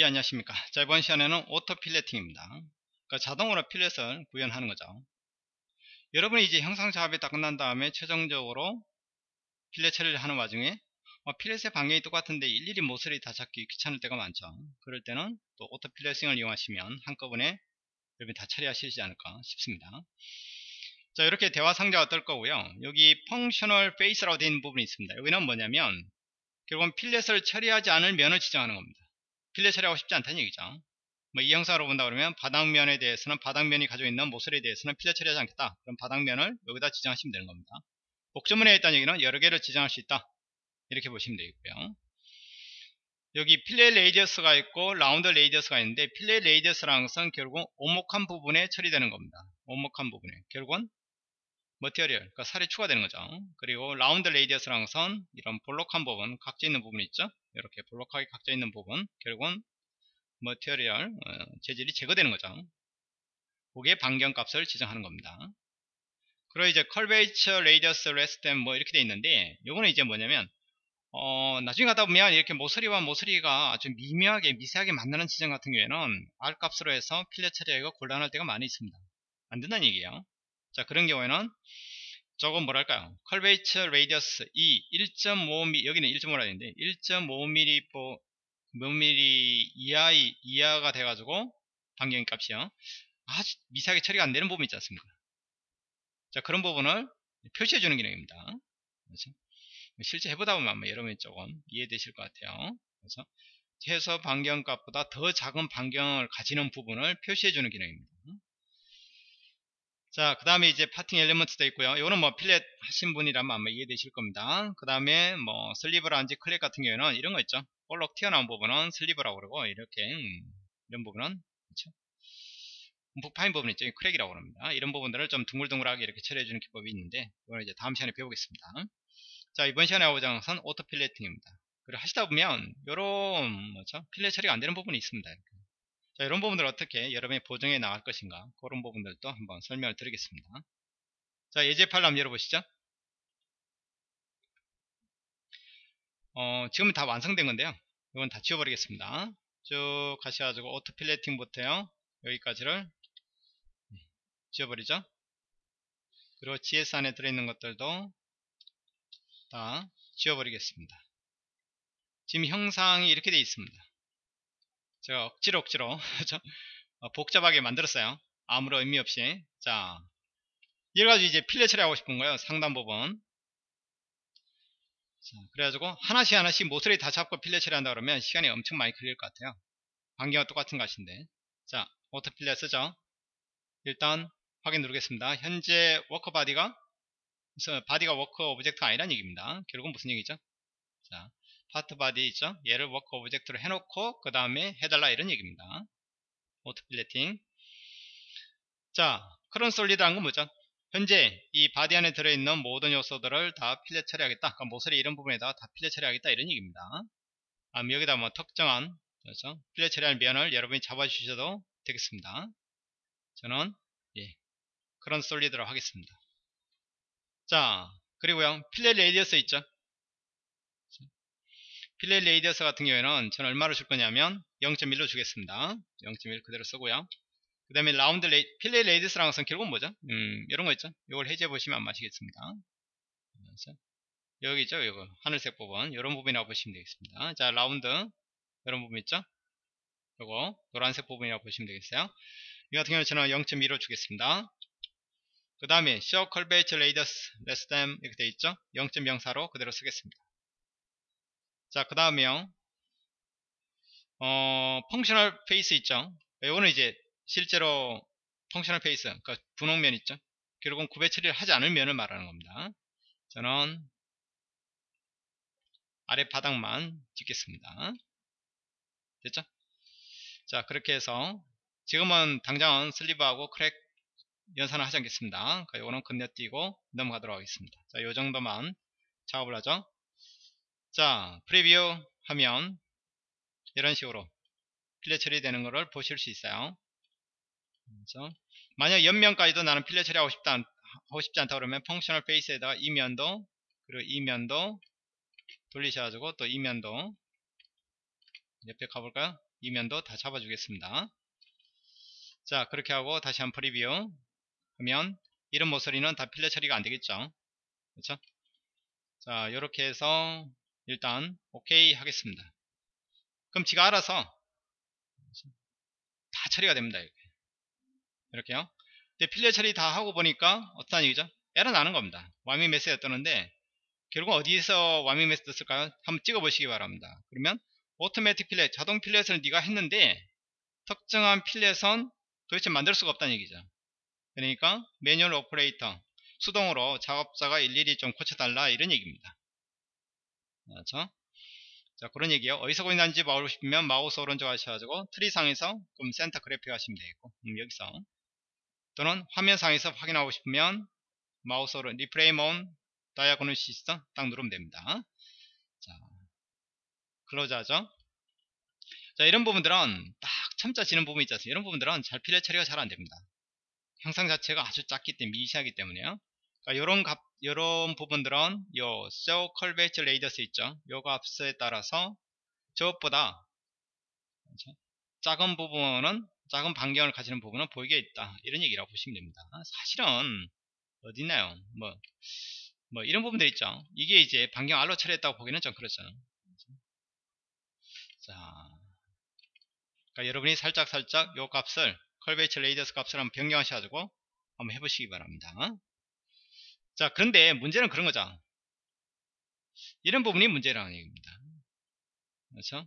예 안녕하십니까. 자 이번 시간에는 auto filleting입니다. 그러니까 자동으로 필렛을 구현하는 거죠. 여러분이 이제 형상 작업이 다 끝난 다음에 최종적으로 필렛 처리를 하는 와중에 어, 필렛의 방향이 똑같은데 일일이 모서리 다 잡기 귀찮을 때가 많죠. 그럴 때는 또 auto filleting을 이용하시면 한꺼번에 여러분이 다 처리하시지 않을까 싶습니다. 자 이렇게 대화 상자가 뜰 거고요. 여기 functional face라고 되어 있는 부분이 있습니다. 여기는 뭐냐면 결국은 필렛을 처리하지 않을 면을 지정하는 겁니다 필렛 처리하고 싶지 않다는 얘기죠. 뭐 이 형상으로 본다 그러면 바닥면에 대해서는 바닥면이 가지고 있는 모서리에 대해서는 필렛 처리하지 않겠다. 그럼 바닥면을 여기다 지정하시면 되는 겁니다. 복주머니 있다는 얘기는 여러 개를 지정할 수 있다. 이렇게 보시면 되겠고요. 여기 fillet radius가 있고 round radius가 있는데 fillet radius라는 것은 결국은 오목한 부분에 처리되는 겁니다. 오목한 부분에. 결국은 material 그러니까 살이 추가되는 거죠. 그리고 round radius라는 것은 이런 볼록한 부분 각져 있는 부분이 있죠 이렇게 볼록하게 각져 있는 부분 결국은 material 어, 재질이 제거되는 거죠. 그게 반경값을 지정하는 겁니다. 그리고 이제 curvature radius less than 뭐 이렇게 돼 있는데 요거는 이제 뭐냐면 어, 나중에 가다 보면 이렇게 모서리와 모서리가 아주 미묘하게 미세하게 만나는 지점 같은 경우에는 R 값으로 해서 필렛 처리하기가 곤란할 때가 많이 있습니다. 안 된다는 얘기예요. 자 그런 경우에는 조금 뭐랄까요? curvature radius 이 1.5mm 여기는 1.5라 했는데 1.5mm 5mm 이하 이하가 돼가지고 반경 값이요. 아주 미세하게 처리가 안 되는 부분 있지 않습니까? 자 그런 부분을 표시해 주는 기능입니다. 그렇죠? 실제 해보다 보면 아마 여러분이 조금 이해되실 것 같아요. 그래서 최소 반경 값보다 더 작은 반경을 가지는 부분을 표시해 주는 기능입니다 자, 그 다음에 이제 parting element도 있고요. 이거는 뭐 필렛 하신 분이라면 아마 이해되실 겁니다. 그 다음에 뭐 sliver라든지 crack 같은 경우에는 이런 거 있죠. 볼록 튀어나온 부분은 sliver라고 그러고 이렇게 음, 이런 부분은 그렇죠. 파인 부분 있죠. crack이라고 합니다. 이런 부분들을 좀 둥글둥글하게 이렇게 처리해주는 기법이 있는데 이거는 이제 다음 시간에 배우겠습니다. 자, 이번 시간에 하는 것은 auto filleting입니다. 그리고 하시다 보면 이런 뭐죠? 필렛 처리가 안 되는 부분이 있습니다. 이렇게. 자, 이런 부분들 어떻게 여러분이 보정해 나갈 것인가? 그런 부분들도 한번 설명을 드리겠습니다. 자 예제 파일 한번 열어보시죠. 어, 지금은 다 완성된 건데요. 이건 다 지워버리겠습니다. 쭉 가셔가지고 auto filleting부터요. 여기까지를 지워버리죠. 그리고 GS 안에 들어있는 것들도 다 지워버리겠습니다. 지금 형상이 이렇게 되어 있습니다 제가 억지로 억지로. 어, 복잡하게 만들었어요. 아무런 의미 없이. 자 이래가지고 이제 필렛 처리하고 싶은 거예요 상단 부분. 자, 그래가지고 하나씩 하나씩 모서리 다 잡고 필렛 처리한다 그러면 시간이 엄청 많이 걸릴 것 같아요. 반경은 똑같은 것인데. 자 auto fillet 쓰죠? 일단 확인 누르겠습니다. 현재 work body가 body가 work object가 아니란 얘기입니다. 결국은 무슨 얘기죠? 자 part body 있죠? 얘를 work object로 해놓고 그 다음에 해달라 이런 얘기입니다. auto filleting 자 whole solid란 건 뭐죠? 현재 이 body 안에 들어있는 모든 요소들을 다 필렛 처리하겠다. 그러니까 모서리 이런 부분에다 가 필렛 처리하겠다 이런 얘기입니다. 아, 여기다 뭐 특정한 그렇죠? 필렛 처리할 면을 여러분이 잡아주셔도 되겠습니다. 저는 예, whole solid로 하겠습니다. 자 그리고요 fillet radius 있죠 fillet radius 같은 경우에는 저는 얼마로 줄 거냐면 0.1로 주겠습니다. 0.1 그대로 쓰고요. 그 다음에 round ra-, fillet radius라는 것은 결국은 뭐죠? 음, 이런 거 있죠? 이걸 해제해 보시면 안 마시겠습니다. 여기 있죠? 이거 하늘색 부분 이런 부분이라고 보시면 되겠습니다. 자 라운드 이런 부분 있죠? 그리고 노란색 부분이라고 보시면 되겠어요. 이 같은 경우는 저는 0.2로 주겠습니다. 그 다음에 show curvature radius less than 이렇게 되어 있죠? 0.04로 그대로 쓰겠습니다. 자, 그 다음에요. 어, functional face 있죠. 이거는 이제 실제로 functional face, 그러니까 분홍면 있죠. 결국은 구배 처리를 하지 않을 면을 말하는 겁니다. 저는 아래 바닥만 찍겠습니다. 됐죠? 자, 그렇게 해서 지금은 당장은 sliver하고 crack 연산을 하지 않겠습니다. 이거는 건너뛰고 넘어가도록 하겠습니다. 자, 요 정도만 작업을 하죠. 자 preview 하면 이런 식으로 필렛 처리되는 것을 보실 수 있어요 그렇죠? 만약 옆면까지도 나는 필렛 처리하고 싶다 하고 싶지 않다 그러면 functional face에다가 이면도 그리고 이면도 돌리셔가지고 또 이면도 옆에 가볼까요? 이 면도 다 잡아주겠습니다. 자 그렇게 하고 다시 한 preview 하면 이런 모서리는 다 fillet 처리가 안되겠죠 그렇죠 자 이렇게 해서 일단 오케이 하겠습니다. 그럼 지가 알아서 다 처리가 됩니다 이렇게. 이렇게요. 근데 fillet 처리 다 하고 보니까 어떤 얘기죠? 에러 나는 겁니다. 와미 메시지가 뜨는데 결국 어디서 와미 메시지 떴을까요? 한번 찍어 보시기 바랍니다. 그러면 automatic fillet 자동 fillet을 네가 했는데 특정한 fillet은 도대체 만들 수가 없다는 얘기죠. 그러니까 manual operator 수동으로 작업자가 일일이 좀 고쳐달라 이런 얘기입니다 그렇죠? 자 그런 얘기요. 어디서 고인는지 알고 싶으면 마우스 오른쪽 하셔가지고 트리상에서 그럼 센터 그래픽 하시면 되겠고 음, 여기서. 또는 화면상에서 확인하고 싶으면 마우스 오른 리프레임 온 다이아고널 시스템 딱 누르면 됩니다. 자 클로즈 하죠? 자 이런 부분들은 딱 첨자 지는 부분이 있지 않습니까? 이런 부분들은 잘 필요 처리가 잘 안됩니다. 형상 자체가 아주 작기 때문에 미시하기 때문에요 그러니까 이런 값 이런 부분들은 요 show curvature radius 있죠? 요 값에 따라서 저것보다? 작은 부분은 작은 반경을 가지는 부분은 보이게 있다. 이런 얘기라고 보시면 됩니다. 사실은 어디 있나요? 뭐, 뭐 이런 부분들 있죠? 이게 이제 반경 알로 처리했다고 보기는 좀 그렇죠. 자, 그러니까 여러분이 살짝 살짝 요 값을 컬베이처 레이더스 값을 한번 변경하셔가지고 한번 해보시기 바랍니다. 자, 그런데 문제는 그런 거죠. 이런 부분이 문제라는 얘기입니다. 그렇죠?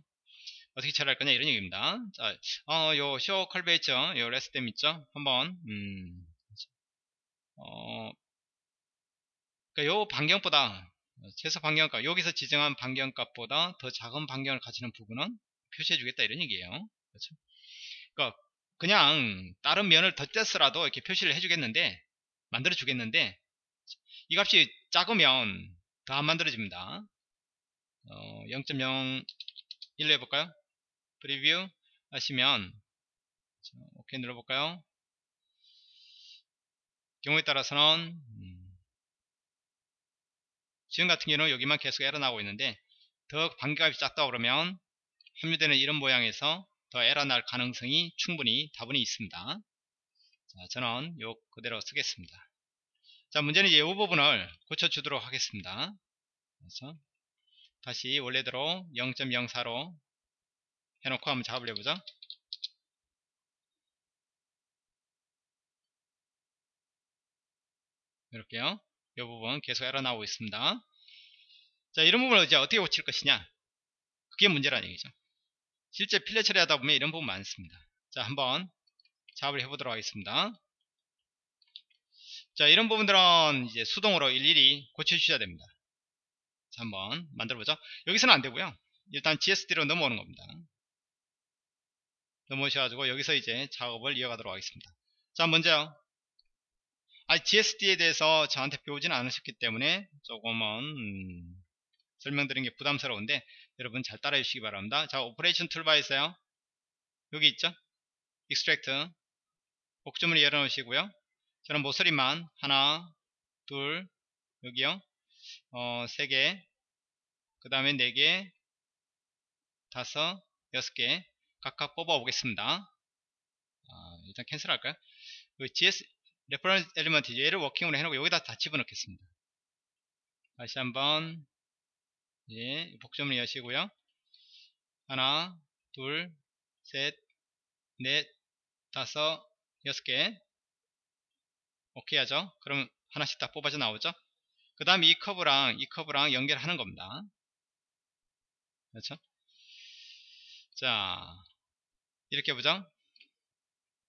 어떻게 처리할 거냐 이런 얘기입니다. 자, 어, 요 쇼 컬베이처 요 레스템 있죠? 한번 음, 어, 그러니까 요 반경보다 최소 반경값 여기서 지정한 반경값보다 더 작은 반경을 가지는 부분은 표시해 주겠다 이런 얘기예요 그렇죠? 그러니까 그냥 다른 면을 덧댔으라도 이렇게 표시를 해주겠는데 만들어 주겠는데 이 값이 작으면 더 안 만들어집니다 어, 0.01로 해볼까요 프리뷰 하시면 오케이 눌러볼까요 경우에 따라서는 음, 지금 같은 경우는 여기만 계속 에러 나오고 있는데 더 반값이 작다 그러면 합류되는 이런 모양에서 더 에러 날 가능성이 충분히 다분히 있습니다. 자, 저는 요 그대로 쓰겠습니다. 자, 문제는 이제 이 부분을 고쳐주도록 하겠습니다. 그래서 다시 원래대로 0.04로 해놓고 한번 작업을 해보죠. 이렇게요. 이 부분 계속 에러 나오고 있습니다. 자, 이런 부분을 이제 어떻게 고칠 것이냐. 그게 문제라는 얘기죠. 실제 필레 처리하다 보면 이런 부분 많습니다. 자, 한번 작업을 해보도록 하겠습니다. 자, 이런 부분들은 이제 수동으로 일일이 고쳐주셔야 됩니다. 자, 한번 만들어보죠. 여기서는 안 되고요. 일단 GSD로 넘어오는 겁니다. 넘어오셔가지고 여기서 이제 작업을 이어가도록 하겠습니다. 자, 먼저 아, GSD에 대해서 저한테 배우지는 않으셨기 때문에 조금은 음, 설명드리는 게 부담스러운데 여러분 잘 따라해 주시기 바랍니다. 자, operation toolbar에 있어요. 여기 있죠? extract 복주문을 열어놓으시고요. 저는 모서리만 하나, 둘, 여기요. 어, 세 개, 그 다음에 네 개, 다섯, 여섯 개 각각 뽑아 오겠습니다. 아, 일단 cancel 할까요? 그 GS reference element 얘를 working으로 해놓고 여기다 다 집어넣겠습니다. 다시 한번 예, 복점을 여시고요. 하나, 둘, 셋, 넷, 다섯, 여섯 개. 오케이 하죠. 그럼 하나씩 다 뽑아져 나오죠. 그 다음 이 커브랑 이 커브랑 연결하는 겁니다. 그렇죠? 자, 이렇게 보죠.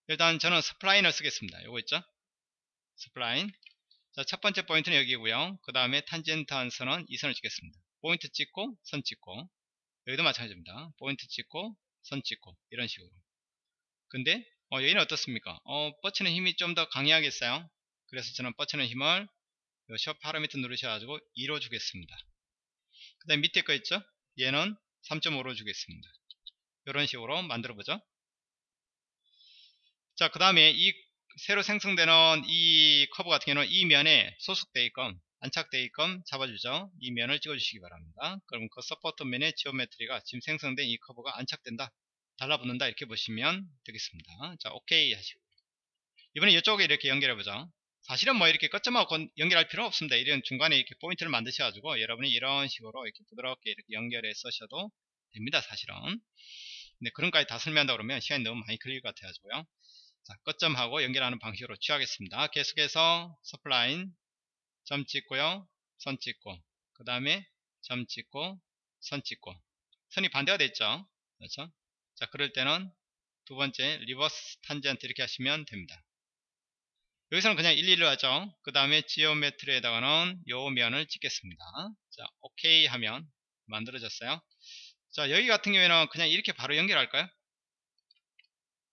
일단 저는 spline을 쓰겠습니다. 요거 있죠? spline. 자, 첫 번째 포인트는 여기고요. 그 다음에 탄젠트한 선은 이 선을 찍겠습니다. 포인트 찍고 선 찍고 여기도 마찬가지입니다. 포인트 찍고 선 찍고 이런 식으로. 근데 어, 여기는 어떻습니까? 어, 뻗치는 힘이 좀 더 강해야겠어요. 그래서 저는 뻗치는 힘을 셔 파라미터 누르셔가지고 2로 주겠습니다. 그 다음 밑에 거 있죠? 얘는 3.5로 주겠습니다. 이런 식으로 만들어보죠. 자, 그 다음에 이 새로 생성되는 이 커브 같은 경우는 이 면에 소속되어 있건 안착되게끔 잡아주죠. 이 면을 찍어주시기 바랍니다. 그럼 그 support 면의 geometry가 지금 생성된 이 커브가 안착된다. 달라붙는다 이렇게 보시면 되겠습니다. 자 오케이 하시고 이번에 이쪽에 이렇게 연결해보죠. 사실은 뭐 이렇게 끝점하고 연결할 필요 없습니다. 이런 중간에 이렇게 포인트를 만드셔가지고 여러분이 이런 식으로 이렇게 부드럽게 이렇게 연결해 쓰셔도 됩니다. 사실은. 근데 그런까지 다 설명한다 그러면 시간이 너무 많이 걸릴 것 같아가지고요. 자, 끝점하고 연결하는 방식으로 취하겠습니다. 계속해서 spline 점 찍고요. 선 찍고 그 다음에 점 찍고 선 찍고 선이 반대가 됐죠. 그렇죠? 자, 그럴 때는 두 번째 reverse tangent 이렇게 하시면 됩니다. 여기서는 그냥 1, 2를 하죠. 그 다음에 geometry에다가는 요 면을 찍겠습니다. 자, 오케이 하면 만들어졌어요. 자, 여기 같은 경우에는 그냥 이렇게 바로 연결할까요?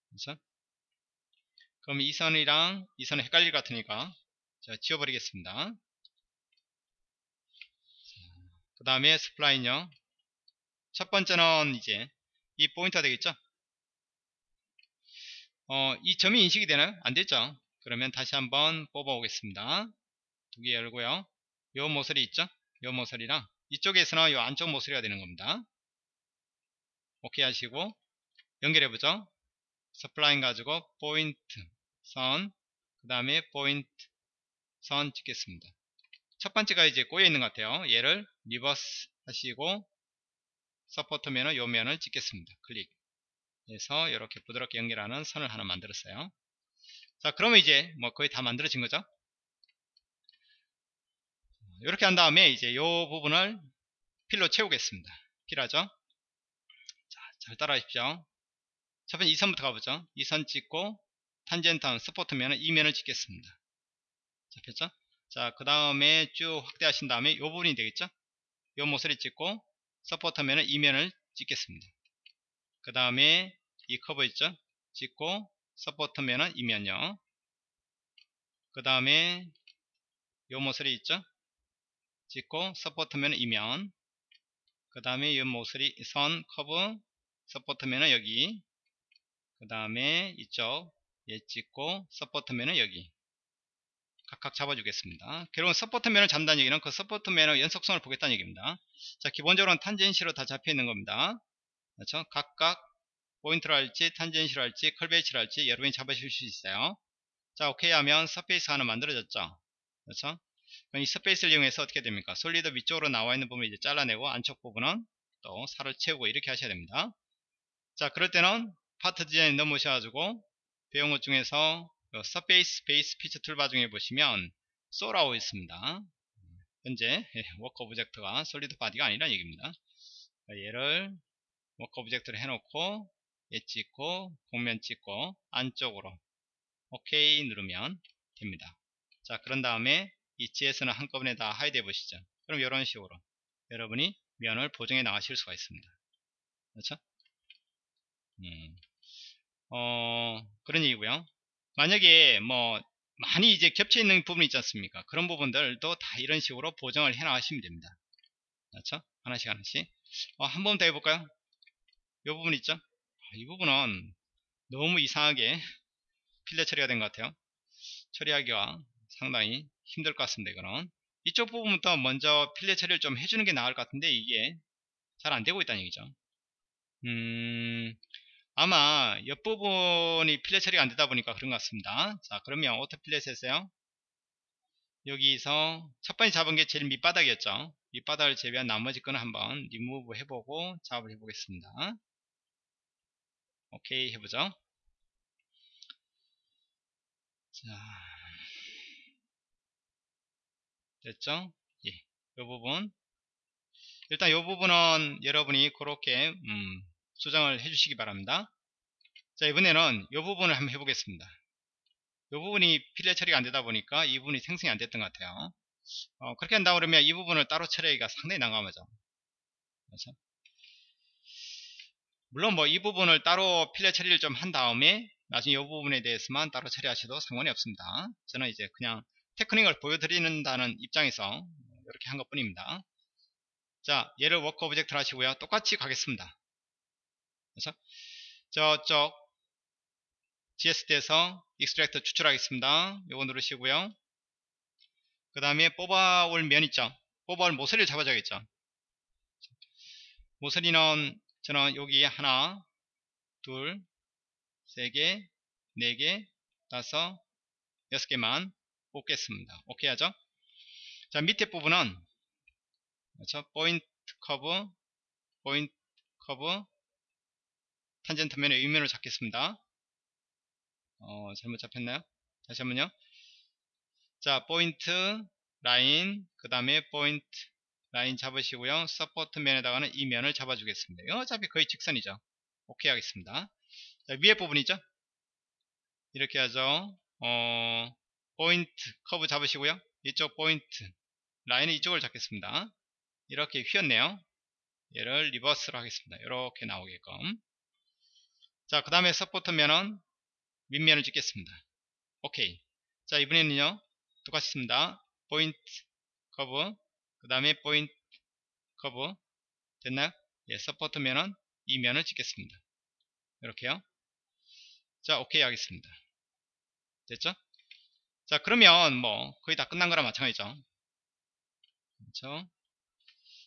그렇죠? 그럼 이 선이랑 이 선은 헷갈릴 것 같으니까 자, 지워버리겠습니다. 그 다음에 spline요. 첫 번째는 이제 이 포인트가 되겠죠? 어, 이 점이 인식이 되나요? 안 됐죠? 그러면 다시 한번 뽑아 오겠습니다. 두 개 열고요. 요 모서리 있죠? 요 모서리랑 이쪽에서는 요 안쪽 모서리가 되는 겁니다. 오케이 하시고 연결해 보죠. spline 가지고 포인트 선, 그 다음에 포인트 선 찍겠습니다. 첫 번째가 이제 꼬여 있는 것 같아요. 얘를 reverse 하시고 support 면은 요 면을 찍겠습니다. 클릭 해서 이렇게 부드럽게 연결하는 선을 하나 만들었어요. 자 그러면 이제 뭐 거의 다 만들어진 거죠. 이렇게 한 다음에 이제 요 부분을 필로 채우겠습니다. 필하죠. 자, 잘 따라 하십시오. 첫 번째 이 선부터 가보죠. 이선 찍고 탄젠트 스포트면은 이 면을 찍겠습니다. 잡혔죠? 자, 그 다음에 쭉 확대하신 다음에 이 부분이 되겠죠? 이 모서리 찍고 서포터면은 이 면을 찍겠습니다. 그 다음에 이 커브 있죠? 찍고 support면은 이 면요. 그 다음에 이 모서리 있죠? 찍고 support면은 이 면. 그 다음에 이 모서리 선 커브 support면은 여기. 그 다음에 이쪽 얘 찍고 support면은 여기 각각 잡아주겠습니다. 결국은 support면을 잡는다는 얘기는 그 support면의 연속성을 보겠다는 얘기입니다. 자 기본적으로는 tangency로 다 잡혀 있는 겁니다. 그렇죠? 각각 할지 curvature를 할지 여러분이 잡으실 수 있어요. 자 오케이 하면 surface 하나 만들어졌죠. 그렇죠? 이 surface를 이용해서 어떻게 됩니까? solid 위쪽으로 나와 있는 부분을 이제 잘라내고 안쪽 부분은 또 살을 채우고 이렇게 하셔야 됩니다. 자 그럴 때는 part design 넘으셔가지고 배운 것 중에서 surface based feature toolbar 중에 보시면 소라오 있습니다. 현재 work object가 solid body가 아니라는 얘기입니다. 얘를 work object를 해놓고 얘 찍고 곡면 찍고 안쪽으로 오케이 누르면 됩니다. 자 그런 다음에 이 GS는 한꺼번에 다 hide 해보시죠. 그럼 이런 식으로 여러분이 면을 보정해 나가실 수가 있습니다. 그렇죠? 음. 어, 그런 얘기고요. 만약에 뭐 많이 이제 겹쳐 있는 부분이 있지 않습니까? 그런 부분들도 다 이런 식으로 보정을 해 나가시면 됩니다. 그렇죠? 하나씩 하나씩. 어, 한 번 더 해볼까요? 이 부분 있죠? 아, 이 부분은 너무 이상하게 필레 처리가 된 것 같아요. 처리하기가 상당히 힘들 것 같습니다. 이거는 이쪽 부분부터 먼저 필레 처리를 좀 해주는 게 나을 것 같은데 이게 잘 안 되고 있다는 얘기죠. 음, 아마 옆부분이 fillet 처리가 안되다 보니까 그런 것 같습니다 자 그러면 auto fillet 했어요 여기서 첫 번째 잡은 게 제일 밑바닥이었죠 밑바닥을 제외한 나머지 거는 한번 리무브 해보고 작업을 해보겠습니다 오케이 해보죠 자 됐죠 예, 이 부분 일단 이 부분은 여러분이 그렇게 음, 수정을 해주시기 바랍니다. 자 이번에는 이 부분을 한번 해보겠습니다. 이 부분이 필레 처리가 안 되다 보니까 이 부분이 생성이 안 됐던 것 같아요. 어, 그렇게 한다 그러면 이 부분을 따로 처리하기가 상당히 난감하죠. 그렇죠? 물론 뭐 이 부분을 따로 필레 처리를 좀 한 다음에 나중에 이 부분에 대해서만 따로 처리하셔도 상관이 없습니다. 저는 이제 그냥 테크닉을 보여드리는다는 입장에서 이렇게 한 것 뿐입니다. 자 얘를 work object를 하시고요. 똑같이 가겠습니다. 그래서 저쪽 GSD에서 extract 추출하겠습니다. 요거 누르시고요. 그 다음에 뽑아올 면 있죠 뽑아올 모서리를 잡아줘야겠죠 모서리는 저는 여기 하나 둘 세 개 네 개 다섯 여섯 개만 뽑겠습니다. 오케이 하죠? 자 밑에 부분은 그렇죠? 포인트 커브 포인트 커브 탄젠트 면의 의면을 잡겠습니다. 어, 잘못 잡혔나요? 다시 한번요. 자 포인트 라인 그 다음에 포인트 라인 잡으시고요. support 면에다가는 이 면을 잡아 주겠습니다. 이거 어차피 거의 직선이죠. 오케이 하겠습니다. 자, 위에 부분이죠? 이렇게 하죠. 어, 포인트 커브 잡으시고요. 이쪽 포인트 라인은 이쪽을 잡겠습니다. 이렇게 휘었네요. 얘를 reverse로 하겠습니다. 이렇게 나오게끔. 자 그 다음에 support 면은 윗면을 찍겠습니다. 오케이. 자 이번에는요. 똑같습니다. 포인트 커브 그 다음에 포인트 커브 됐나요? 예 support 면은 이 면을 찍겠습니다. 이렇게요. 자 오케이 하겠습니다. 됐죠? 자 그러면 뭐 거의 다 끝난 거랑 마찬가지죠. 그렇죠?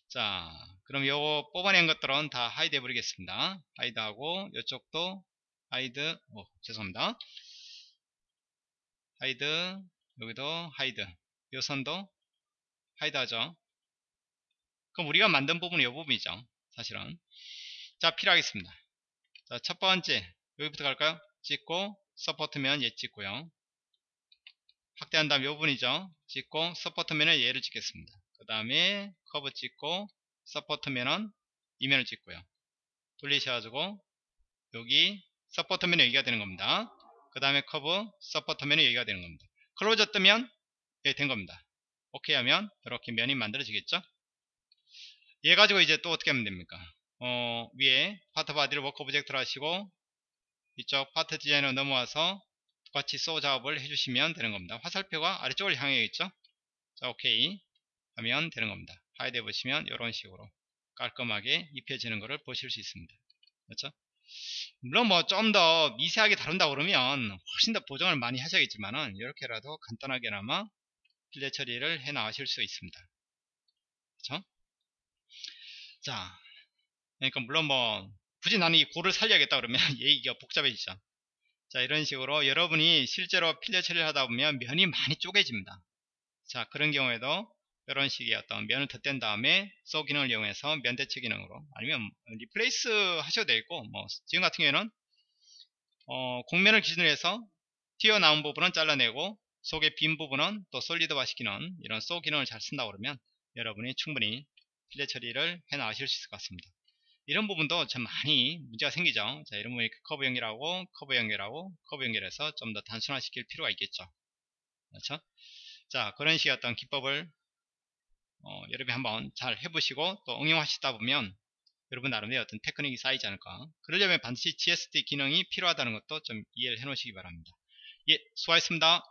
자 그럼 요거 뽑아낸 것들은 다 hide 해버리겠습니다. hide 하고 이쪽도 hide 오 죄송합니다. hide 여기도 hide 요 선도 hide 하죠 그럼 우리가 만든 부분이 이 부분이죠 사실은. 자 fill 하겠습니다. 자 첫 번째 여기부터 갈까요? 찍고 support면 얘 찍고요. 확대한 다음 이 부분이죠. 찍고 support면은 얘를 찍겠습니다. 그 다음에 커브 찍고 support면은 이 면을 찍고요. 돌리셔가지고 여기 support면은 여기가 되는 겁니다. 그 다음에 커브 support면은 여기가 되는 겁니다. closed 뜨면 예, 된 겁니다. 오케이 하면 이렇게 면이 만들어지겠죠 얘 가지고 이제 또 어떻게 하면 됩니까? 어, 위에 part body를 work object로 하시고 이쪽 part design으로 넘어와서 똑같이 sew 작업을 해주시면 되는 겁니다. 화살표가 아래쪽을 향해 있죠? 자 오케이. 하면 되는 겁니다. hide 해보시면 이런 식으로 깔끔하게 입혀지는 것을 보실 수 있습니다. 그렇죠? 물론 뭐 좀 더 미세하게 다룬다 그러면 훨씬 더 보정을 많이 하셔야겠지만은 이렇게라도 간단하게나마 필레 처리를 해 나가실 수 있습니다. 그렇죠 자 그러니까 물론 뭐 굳이 나는 이 고를 살려야겠다 그러면 얘기가 복잡해지죠. 자 이런 식으로 여러분이 실제로 필레 처리를 하다 보면 면이 많이 쪼개집니다. 자 그런 경우에도 이런 식의 어떤 면을 덧댄 다음에 소 기능을 이용해서 면 대체 기능으로 아니면 replace 하셔도 되고 뭐 지금 같은 경우에는 어, 곡면을 기준으로 해서 튀어나온 부분은 잘라내고 속의 빈 부분은 또 solid화 시키는 이런 sew 기능을 잘 쓴다 그러면 여러분이 충분히 fillet 처리를 해 나가실 수 있을 것 같습니다. 이런 부분도 참 많이 문제가 생기죠. 자 이런 부분이 커브 연결하고 커브 연결하고 커브 연결해서 좀 더 단순화 시킬 필요가 있겠죠. 그렇죠? 자 그런 식의 어떤 기법을 어, 여러분이 한번 잘 해보시고 또 응용하시다 보면 여러분 나름의 어떤 테크닉이 쌓이지 않을까. 그러려면 반드시 GSD 기능이 필요하다는 것도 좀 이해를 해 놓으시기 바랍니다. 예 수고하셨습니다